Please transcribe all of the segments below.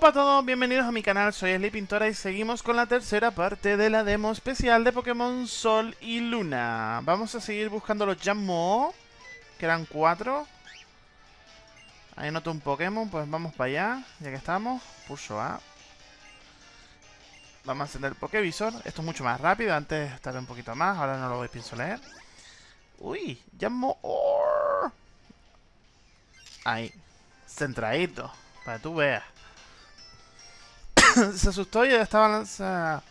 Hola a todos, bienvenidos a mi canal, soy Sly Pintora y seguimos con la tercera parte de la demo especial de Pokémon Sol y Luna. Vamos a seguir buscando los Jammo, que eran cuatro. Ahí noto un Pokémon, pues vamos para allá, ya que estamos. Pulso A. Vamos a encender el Pokévisor. Esto es mucho más rápido, antes tardé un poquito más, ahora no lo pienso leer. Uy, Jammo. Ahí, centradito, para que tú veas. se asustó y ya estaba lanzada.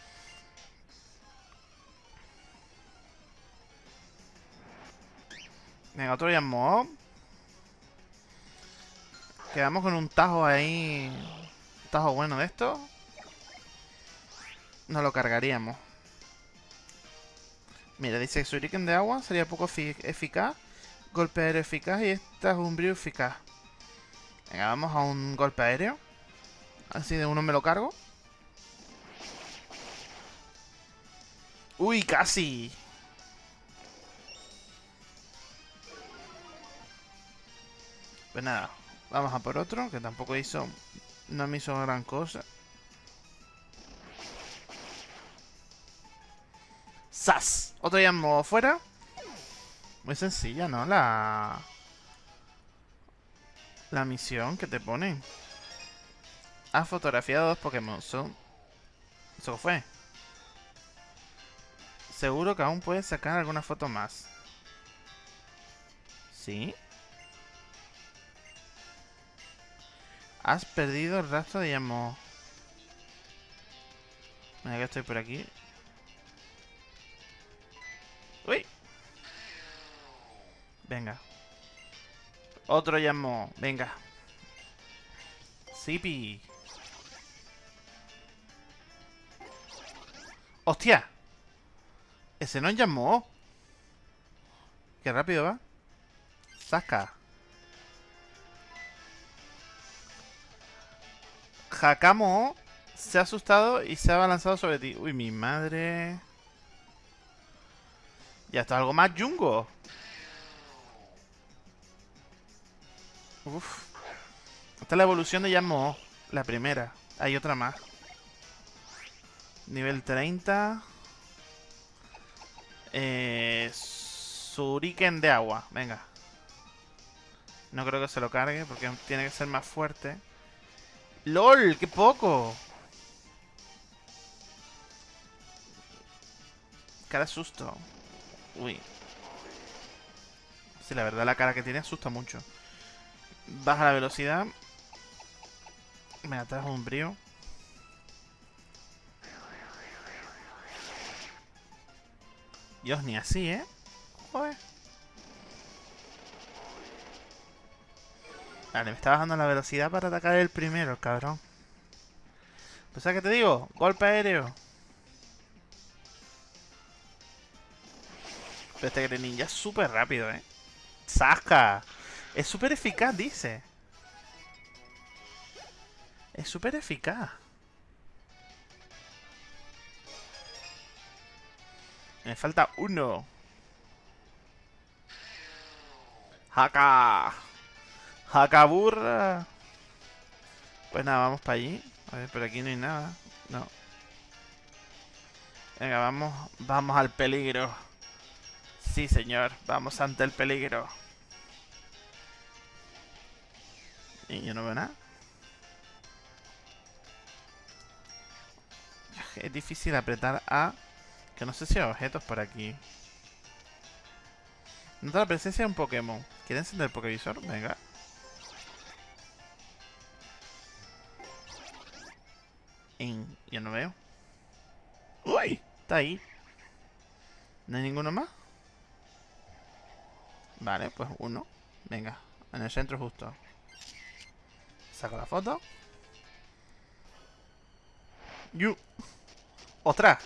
Venga, otro Jammo. Quedamos con un tajo ahí. Un tajo bueno de esto. No lo cargaríamos. Mira, dice Shuriken de agua sería poco eficaz. Golpe aéreo eficaz y esta es un brillo eficaz. Venga, vamos a un golpe aéreo. Así de uno me lo cargo. ¡Uy, casi! Pues nada, vamos a por otro, que tampoco hizo... No me hizo gran cosa. ¡Sas! Otro ya modo fuera. Muy sencilla, ¿no? La... La misión que te ponen. Ha fotografiado dos Pokémon. Son... Eso fue. Seguro que aún puedes sacar alguna foto más. ¿Sí? Has perdido el rastro de Yamo. Mira que estoy por aquí. ¡Uy! Venga. Otro Yamo. Venga. Zipi. ¡Hostia! Ese no llamó. Qué rápido va. Saca. Hakamo se ha asustado y se ha abalanzado sobre ti. Uy, mi madre. Ya está algo más yungo. Uf. Esta es la evolución de Yamo. La primera. Hay otra más. Nivel 30. Eh, Suriken de agua. Venga. No creo que se lo cargue porque tiene que ser más fuerte. ¡LOL! ¡Qué poco! Cara susto. Uy. Sí, la verdad la cara que tiene asusta mucho. Baja la velocidad. Me atrajo un brío. Dios, ni así, ¿eh? Joder. Vale, me está bajando la velocidad para atacar el primero, cabrón. Pues ¿sabes qué te digo? Golpe aéreo. Pero este Greninja es súper rápido, ¿eh? ¡Saca! Es súper eficaz, dice. Es súper eficaz. Me falta uno. Haka. burra. Pues nada, vamos para allí. A ver, pero aquí no hay nada. No. Venga, vamos, vamos al peligro. Sí, señor. Vamos ante el peligro. Y yo no veo nada. Es difícil apretar A que no sé si hay objetos por aquí. Nota la presencia de un Pokémon. ¿Quieren encender el Pokévisor? Venga. En... Yo no veo. ¡Uy! Está ahí. ¿No hay ninguno más? Vale, pues uno. Venga, en el centro justo. Saco la foto. ¡Yu! ¡Otra!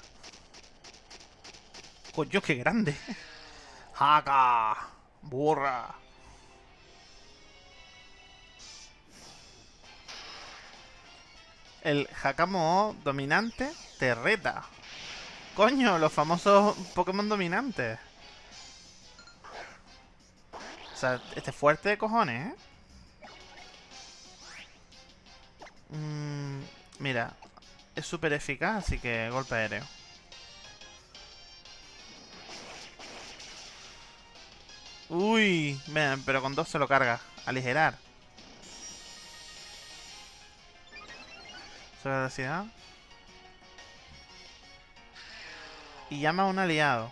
Coño, qué grande. Haka. Burra. El Hakamo dominante te reta. Coño, los famosos Pokémon dominantes. O sea, este fuerte de cojones, ¿eh? Mm, mira, es súper eficaz, así que golpe aéreo. Uy, pero con dos se lo carga. Aligerar. Su velocidad. Y llama a un aliado.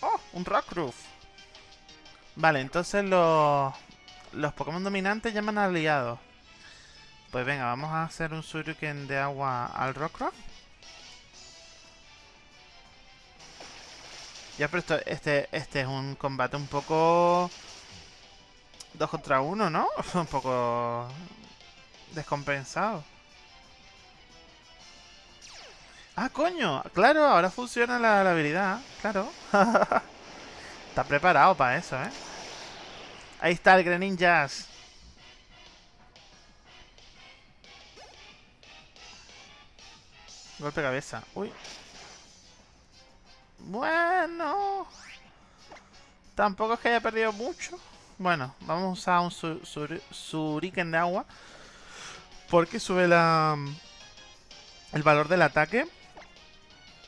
¡Oh! Un Roof. Vale, entonces los, los Pokémon dominantes llaman a aliados. Pues venga, vamos a hacer un Shuriken de agua al Rockruff. Ya, pero esto, este, este es un combate un poco... Dos contra uno, ¿no? un poco... Descompensado. ¡Ah, coño! Claro, ahora funciona la, habilidad. Claro. Está preparado para eso, ¿eh? Ahí está el Greninjas. Golpe cabeza. Uy. Bueno. Tampoco es que haya perdido mucho. Bueno, vamos a usar un Suriken de agua. Porque sube la el valor del ataque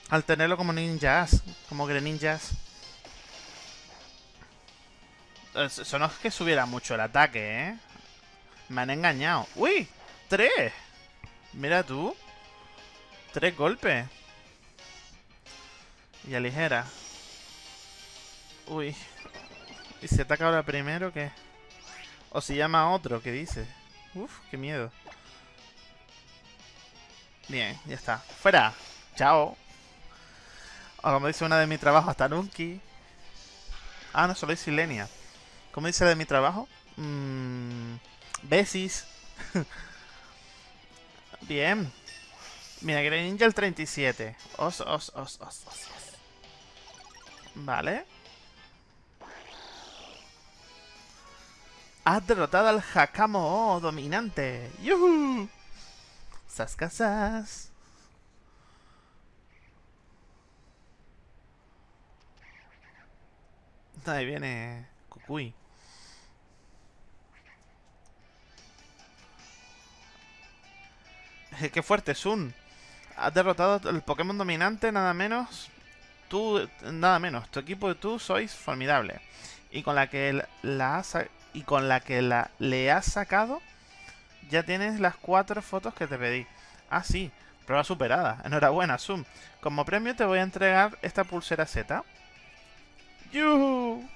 al tenerlo como ninjas, como greninjas. Eso no es que subiera mucho el ataque, ¿eh? Me han engañado. ¡Uy! ¡Tres! Mira tú. Tres golpes. Y ligera. Uy. ¿Y si ataca ahora primero qué? O si llama a otro, ¿qué dice? Uf, qué miedo. Bien, ya está. ¡Fuera! ¡Chao! O como dice una de mi trabajo, hasta Nunki. Ah, no, solo es Silenia. ¿Cómo dice de mi trabajo? Mmm... Besis. Bien. Mira, Greninja el 37. Os, os, os, os, os. Vale. Has derrotado al Hakamo dominante. ¡Yuhu! Sas Ahí viene Kukui. Qué fuerte, Sun. Has derrotado el Pokémon dominante, nada menos. Tú, nada menos. Tu equipo y tú sois formidable. Y con la que la y con la que la, le has sacado, ya tienes las cuatro fotos que te pedí. Ah, sí. Prueba superada. Enhorabuena, Zoom. Como premio te voy a entregar esta pulsera Z. ¡Yuhu!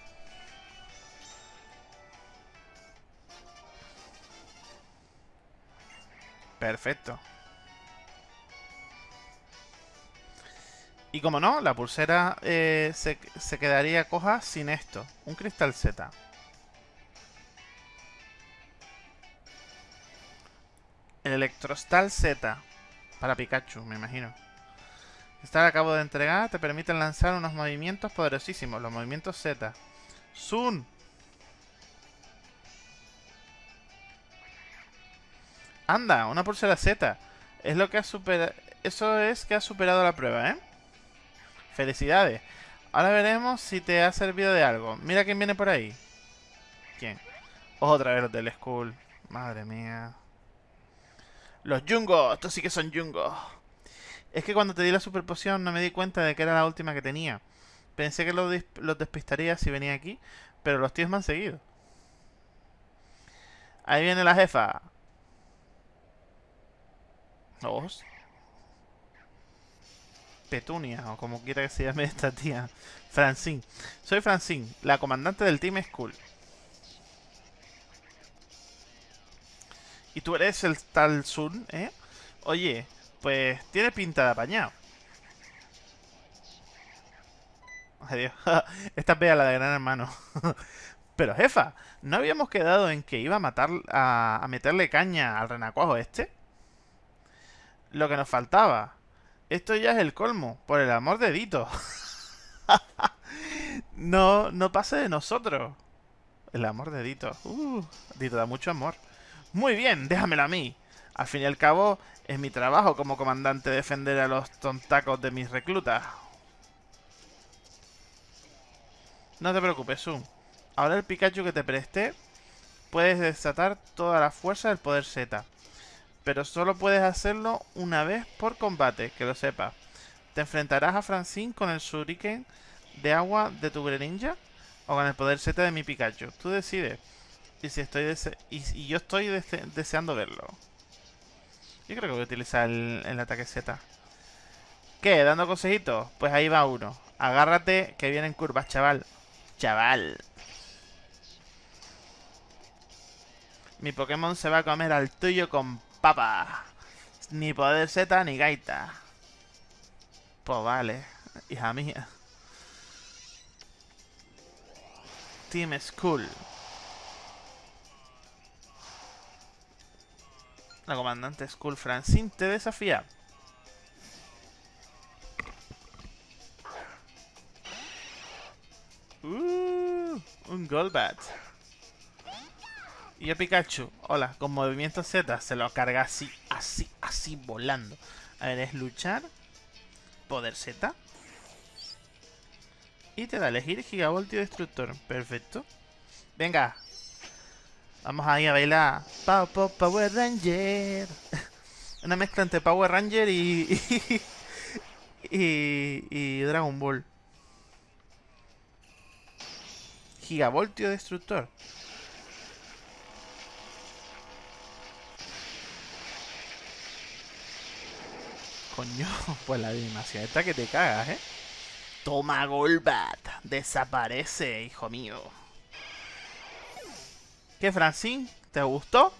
Perfecto. Y como no, la pulsera eh, se, se, quedaría coja sin esto. Un cristal Z. El Electrostal Z. Para Pikachu, me imagino. Esta que acabo de entregar te permiten lanzar unos movimientos poderosísimos. Los movimientos Z. Sun. Anda, una pulsera Z. Es lo que ha superado... Eso es que ha superado la prueba, ¿eh? Felicidades. Ahora veremos si te ha servido de algo. Mira quién viene por ahí. ¿Quién? Otra vez los del school. Madre mía. Los Jungos. Estos sí que son Jungos. Es que cuando te di la super poción no me di cuenta de que era la última que tenía. Pensé que los, despistaría si venía aquí. Pero los tíos me han seguido. Ahí viene la jefa. Dos. Petunia, o como quiera que se llame esta tía. Francine. Soy Francine, la comandante del Team School. Y tú eres el tal Sun, ¿eh? Oye, pues tiene pinta de apañado. Adiós. Esta es la de Gran Hermano. Pero jefa, ¿no habíamos quedado en que iba a matar a meterle caña al renacuajo este? Lo que nos faltaba. Esto ya es el colmo, por el amor de Dito. no, no pase de nosotros. El amor de Dito. Uh, Dito da mucho amor. Muy bien, déjamelo a mí. Al fin y al cabo, es mi trabajo como comandante defender a los tontacos de mis reclutas. No te preocupes, Zoom. Ahora el Pikachu que te presté puedes desatar toda la fuerza del poder Z. Pero solo puedes hacerlo una vez por combate, que lo sepas. Te enfrentarás a Francine con el shuriken de agua de tu Greninja o con el poder Z de mi Pikachu. Tú decides. Y si estoy y, yo estoy deseando verlo. Yo creo que voy a utilizar el, el ataque Z. ¿Qué? ¿Dando consejitos? Pues ahí va uno. Agárrate que vienen curvas, chaval. Chaval. Mi Pokémon se va a comer al tuyo con papa. Ni poder Z ni gaita. Pues vale, hija mía. Team School. La comandante School Francine te desafía. Uh, un Golbat. Y yo Pikachu, hola, con movimiento Z se lo carga así, así, así, volando. A ver, es luchar, poder Z. Y te da elegir Gigavoltio Destructor. Perfecto. Venga. Vamos ahí a bailar. Power Ranger. Una mezcla entre Power Ranger y, y, y Dragon Ball. Gigavoltio Destructor. Coño, pues la animación esta que te cagas, ¿eh? Toma Golbat. Desaparece, hijo mío. ¿Qué, Francine? ¿Te gustó?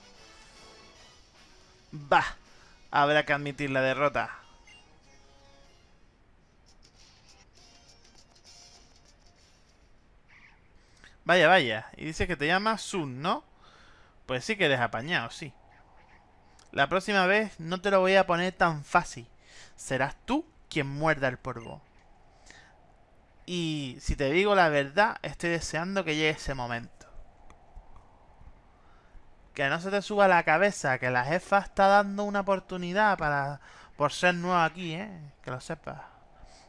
Bah. Habrá que admitir la derrota. Vaya, vaya. Y dice que te llama Sun, ¿no? Pues sí que eres apañado, sí. La próxima vez no te lo voy a poner tan fácil serás tú quien muerda el polvo. Y si te digo la verdad, estoy deseando que llegue ese momento. Que no se te suba la cabeza, que la jefa está dando una oportunidad para por ser nueva aquí, ¿eh? Que lo sepas.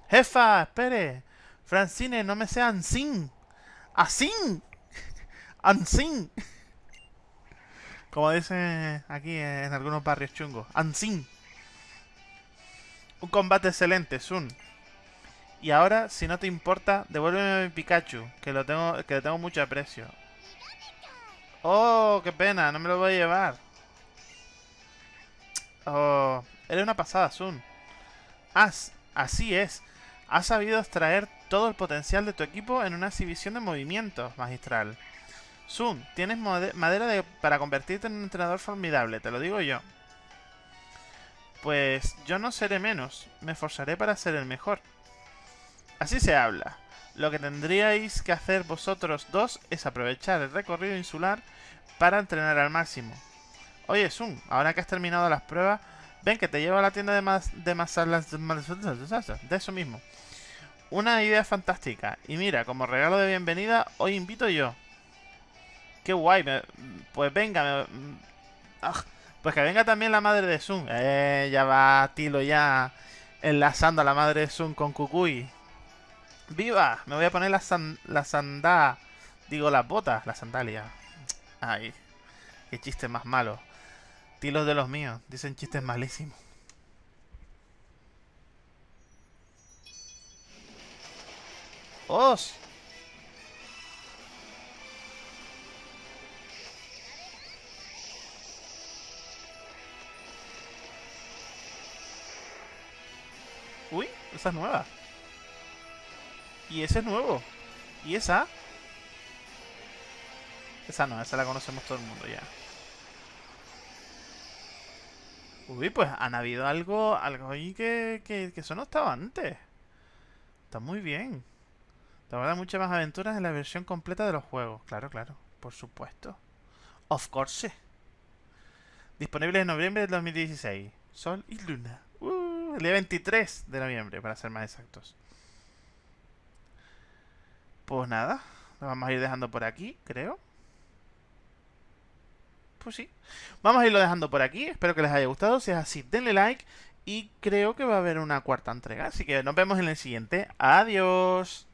Jefa, espere. Francine, no me sean sin. Asin. Ansin. Como dicen aquí en algunos barrios chungos. Ansin. Un combate excelente, Sun. Y ahora, si no te importa, devuélveme mi Pikachu, que lo tengo, que le tengo mucho aprecio. Oh, qué pena, no me lo voy a llevar. Oh, eres una pasada, Sun. As, así es. Has sabido extraer todo el potencial de tu equipo en una exhibición de movimientos, magistral. Sun, tienes madera para convertirte en un entrenador formidable, te lo digo yo. Pues yo no seré menos, me esforzaré para ser el mejor. Así se habla. Lo que tendríais que hacer vosotros dos es aprovechar el recorrido insular para entrenar al máximo. Oye, Sun, ahora que has terminado las pruebas, ven que te llevo a la tienda de más de masalas de eso mismo. Una idea fantástica. Y mira, como regalo de bienvenida, hoy invito yo. Qué guay. pues venga, me, ah, pues que venga también la madre de Sun. Eh, ya va Tilo ya enlazando a la madre de Sun con Kukui. ¡Viva! Me voy a poner la, san la sandá. Digo, las botas, la sandalia. Ay, qué chiste más malo. Tilos de los míos, dicen chistes malísimos. ¡Os! Uy, esa es nueva. Y ese es nuevo. ¿Y esa? Esa no, esa la conocemos todo el mundo ya. Uy, pues han habido algo, algo ahí que, que, eso no estaba antes. Está muy bien. Te habrá muchas más aventuras en la versión completa de los juegos. Claro, claro. Por supuesto. Of course. Disponible en noviembre del 2016. Sol y Luna el día 23 de noviembre, para ser más exactos. Pues nada, lo vamos a ir dejando por aquí, creo. Pues sí. Vamos a irlo dejando por aquí. Espero que les haya gustado. Si es así, denle like. Y creo que va a haber una cuarta entrega. Así que nos vemos en el siguiente. Adiós.